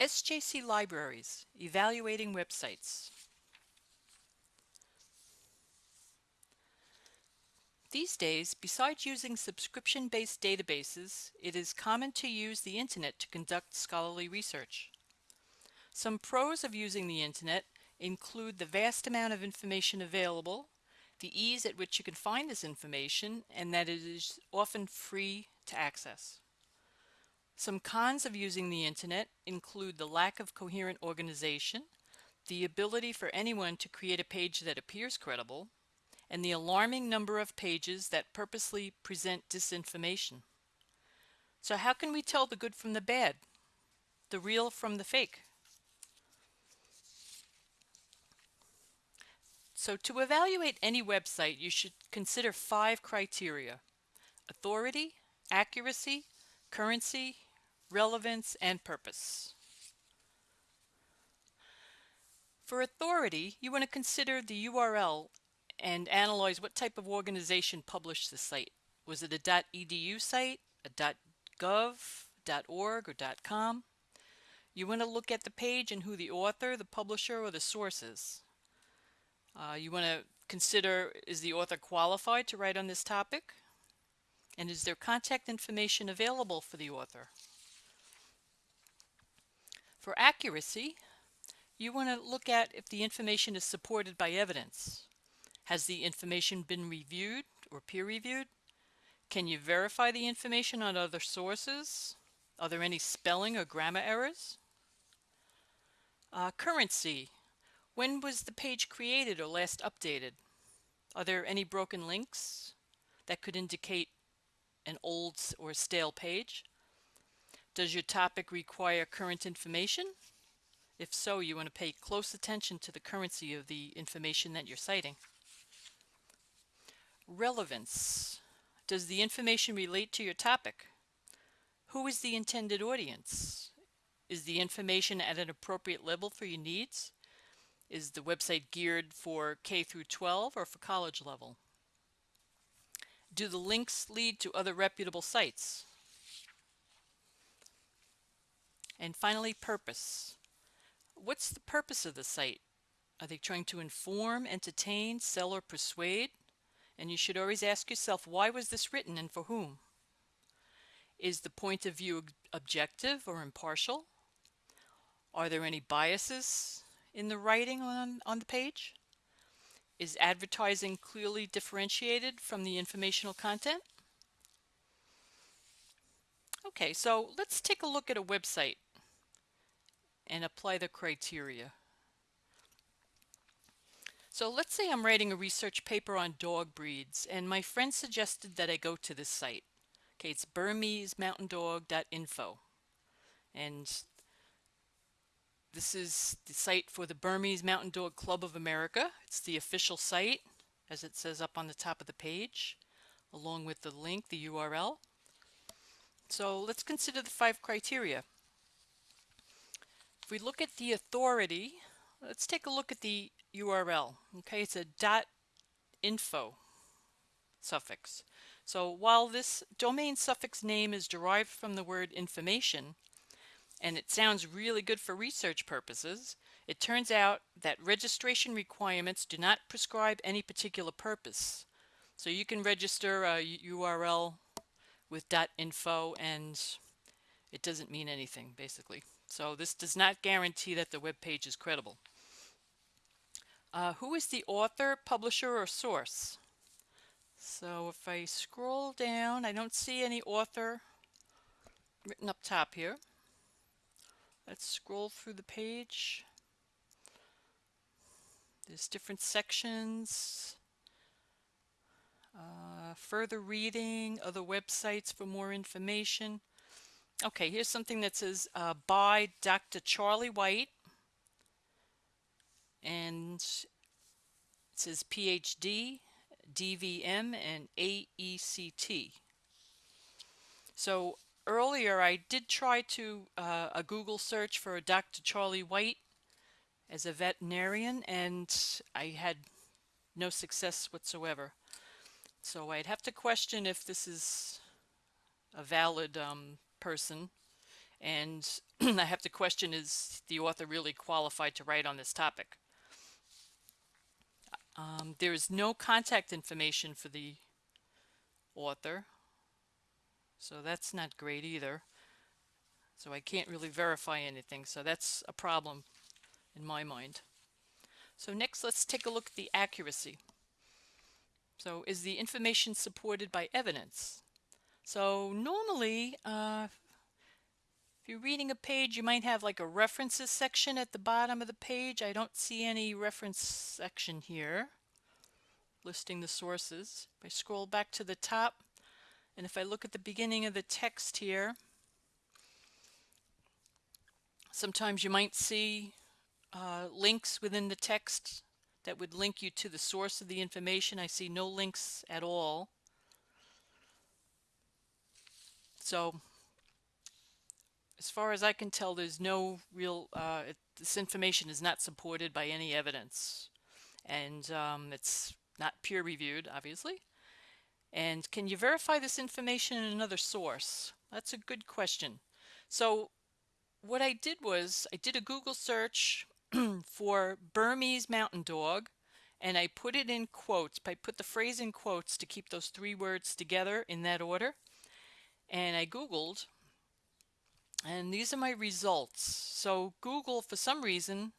SJC Libraries, Evaluating Websites. These days, besides using subscription-based databases, it is common to use the internet to conduct scholarly research. Some pros of using the internet include the vast amount of information available, the ease at which you can find this information, and that it is often free to access. Some cons of using the internet include the lack of coherent organization, the ability for anyone to create a page that appears credible, and the alarming number of pages that purposely present disinformation. So how can we tell the good from the bad, the real from the fake? So to evaluate any website, you should consider five criteria. Authority, accuracy, currency, relevance, and purpose. For authority, you want to consider the URL and analyze what type of organization published the site. Was it a .edu site, a .gov, .org, or .com? You want to look at the page and who the author, the publisher, or the source is. Uh, you want to consider is the author qualified to write on this topic? And is there contact information available for the author? For accuracy, you want to look at if the information is supported by evidence. Has the information been reviewed or peer reviewed? Can you verify the information on other sources? Are there any spelling or grammar errors? Uh, currency. When was the page created or last updated? Are there any broken links that could indicate an old or stale page? Does your topic require current information? If so, you want to pay close attention to the currency of the information that you're citing. Relevance. Does the information relate to your topic? Who is the intended audience? Is the information at an appropriate level for your needs? Is the website geared for K through 12 or for college level? Do the links lead to other reputable sites? And finally, purpose. What's the purpose of the site? Are they trying to inform, entertain, sell, or persuade? And you should always ask yourself, why was this written and for whom? Is the point of view objective or impartial? Are there any biases in the writing on, on the page? Is advertising clearly differentiated from the informational content? Okay, so let's take a look at a website and apply the criteria. So let's say I'm writing a research paper on dog breeds and my friend suggested that I go to this site. Okay, it's burmesemountaindog.info and this is the site for the Burmese Mountain Dog Club of America. It's the official site as it says up on the top of the page along with the link, the URL. So let's consider the five criteria. If we look at the authority, let's take a look at the URL. Okay, it's a dot .info suffix. So while this domain suffix name is derived from the word information, and it sounds really good for research purposes, it turns out that registration requirements do not prescribe any particular purpose. So you can register a URL with dot .info and it doesn't mean anything basically. So this does not guarantee that the web page is credible. Uh, who is the author, publisher, or source? So if I scroll down, I don't see any author written up top here. Let's scroll through the page. There's different sections. Uh, further reading, other websites for more information. Okay, here's something that says uh, by Dr. Charlie White and it says PhD, DVM, and AECT. So earlier I did try to uh, a Google search for a Dr. Charlie White as a veterinarian and I had no success whatsoever. So I'd have to question if this is a valid um, person And I have to question is the author really qualified to write on this topic? Um, there is no contact information for the author, so that's not great either. So I can't really verify anything, so that's a problem in my mind. So next, let's take a look at the accuracy. So is the information supported by evidence? So normally, uh, if you're reading a page, you might have like a references section at the bottom of the page. I don't see any reference section here listing the sources. If I scroll back to the top, and if I look at the beginning of the text here, sometimes you might see uh, links within the text that would link you to the source of the information. I see no links at all. So as far as I can tell, there's no real, uh, it, this information is not supported by any evidence. And um, it's not peer reviewed, obviously. And can you verify this information in another source? That's a good question. So what I did was I did a Google search for Burmese mountain dog and I put it in quotes. I put the phrase in quotes to keep those three words together in that order. And I Googled and these are my results. So Google, for some reason,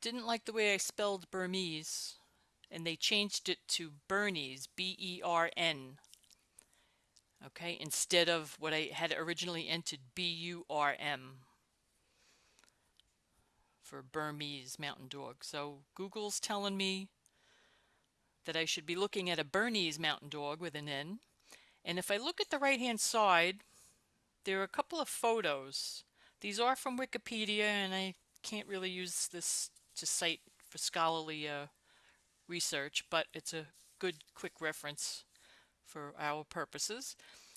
didn't like the way I spelled Burmese and they changed it to Bernese, B-E-R-N. Okay, instead of what I had originally entered, B-U-R-M for Burmese mountain dog. So Google's telling me that I should be looking at a Bernese mountain dog with an N. And if I look at the right hand side, there are a couple of photos. These are from Wikipedia and I can't really use this to cite for scholarly uh, research, but it's a good quick reference for our purposes.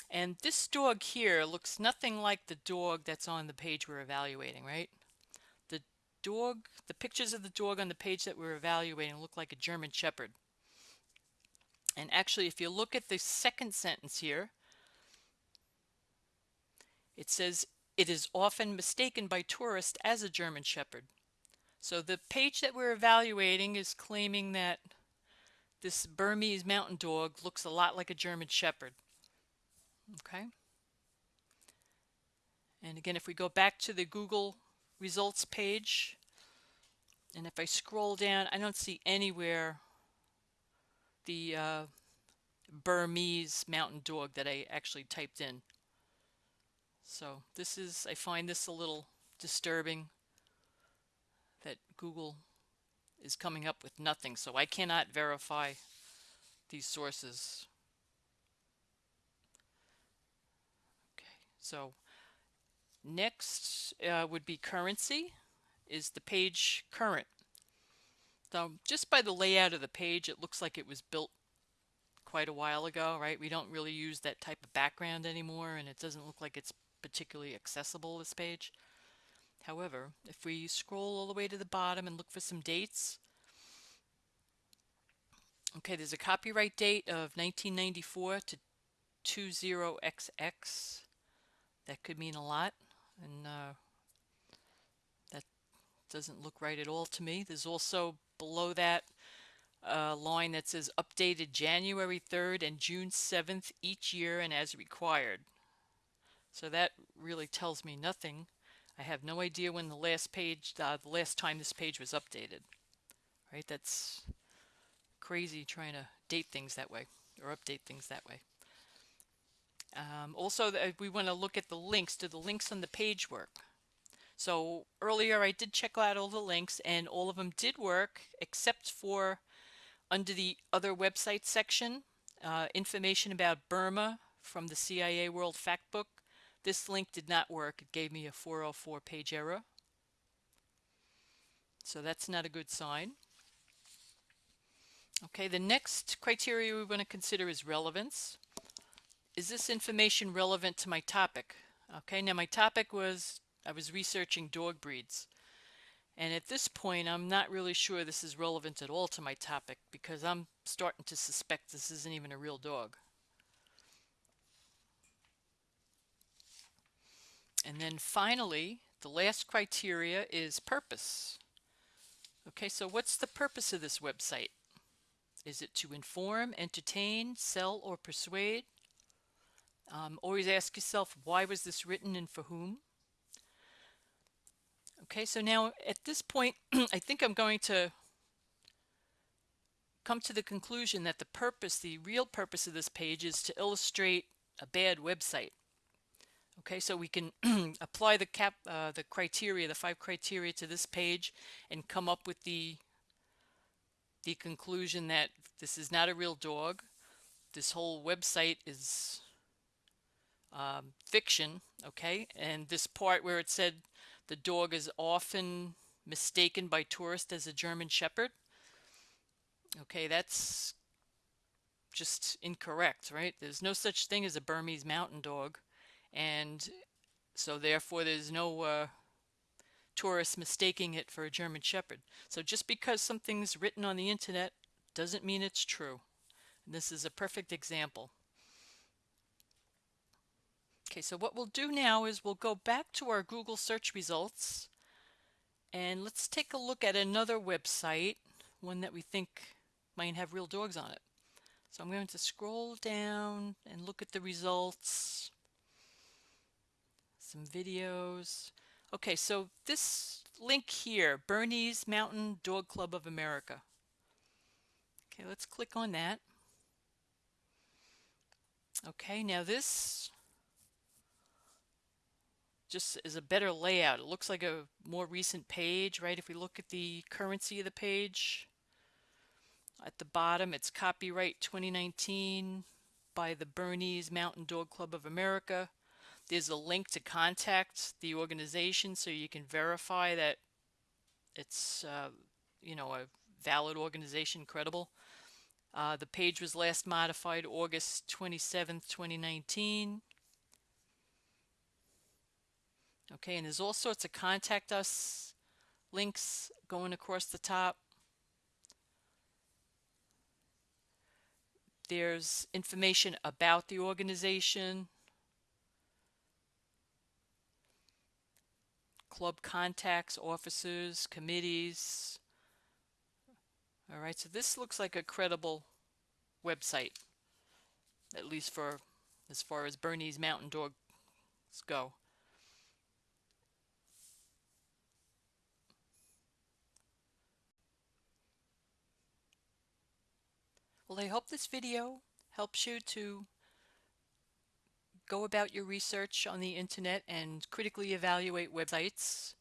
And this dog here looks nothing like the dog that's on the page we're evaluating, right? The dog, the pictures of the dog on the page that we're evaluating look like a German Shepherd. And actually, if you look at the second sentence here, it says, it is often mistaken by tourists as a German Shepherd. So the page that we're evaluating is claiming that this Burmese mountain dog looks a lot like a German Shepherd. Okay. And again, if we go back to the Google results page. And if I scroll down, I don't see anywhere the uh, Burmese mountain dog that I actually typed in. So this is, I find this a little disturbing that Google is coming up with nothing. So I cannot verify these sources. Okay, so Next uh, would be currency. Is the page current? So just by the layout of the page, it looks like it was built quite a while ago, right? We don't really use that type of background anymore, and it doesn't look like it's particularly accessible, this page. However, if we scroll all the way to the bottom and look for some dates, okay, there's a copyright date of 1994 to 20XX. That could mean a lot and uh, that doesn't look right at all to me. There's also below that a line that says updated January 3rd and June 7th each year and as required. So that really tells me nothing. I have no idea when the last page, uh, the last time this page was updated. Right? That's crazy trying to date things that way or update things that way. Um, also, we want to look at the links. Do the links on the page work? So earlier I did check out all the links and all of them did work except for under the other website section, uh, information about Burma from the CIA World Factbook. This link did not work. It gave me a 404 page error. So that's not a good sign. Okay, the next criteria we want to consider is relevance is this information relevant to my topic? Okay, now my topic was I was researching dog breeds. And at this point, I'm not really sure this is relevant at all to my topic because I'm starting to suspect this isn't even a real dog. And then finally, the last criteria is purpose. Okay, so what's the purpose of this website? Is it to inform, entertain, sell, or persuade? Um, always ask yourself, why was this written and for whom? Okay, so now at this point, I think I'm going to come to the conclusion that the purpose, the real purpose of this page is to illustrate a bad website. Okay, so we can apply the cap, uh, the criteria, the five criteria to this page and come up with the the conclusion that this is not a real dog. This whole website is um, fiction, okay? And this part where it said the dog is often mistaken by tourists as a German Shepherd, okay, that's just incorrect, right? There's no such thing as a Burmese mountain dog and so therefore there's no uh, tourists mistaking it for a German Shepherd. So just because something's written on the internet doesn't mean it's true. And this is a perfect example. Okay, so what we'll do now is we'll go back to our Google search results and let's take a look at another website, one that we think might have real dogs on it. So I'm going to scroll down and look at the results some videos. Okay, so this link here, Bernese Mountain Dog Club of America. Okay, let's click on that. Okay, now this just is a better layout. It looks like a more recent page, right? If we look at the currency of the page, at the bottom it's copyright 2019 by the Bernese Mountain Dog Club of America. There's a link to contact the organization so you can verify that it's, uh, you know, a valid organization, credible. Uh, the page was last modified August 27th, 2019. Okay, and there's all sorts of contact us links going across the top. There's information about the organization. club contacts, officers, committees. All right, so this looks like a credible website, at least for as far as Bernese Mountain Dogs go. Well, I hope this video helps you to go about your research on the internet and critically evaluate websites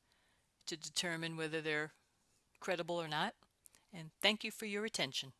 to determine whether they're credible or not. And thank you for your attention.